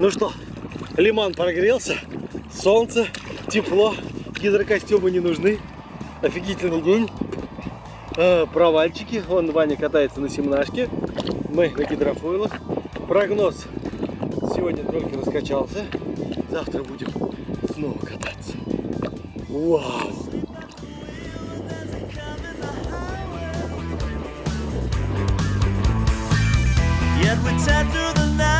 Ну что, лиман прогрелся, солнце, тепло, гидрокостюмы не нужны. Офигительный день. А, провальчики. Вон Ваня катается на семнашке. Мы на гидрофойлах. Прогноз. Сегодня только раскачался. Завтра будем снова кататься. Вау! Yet we tear through the night.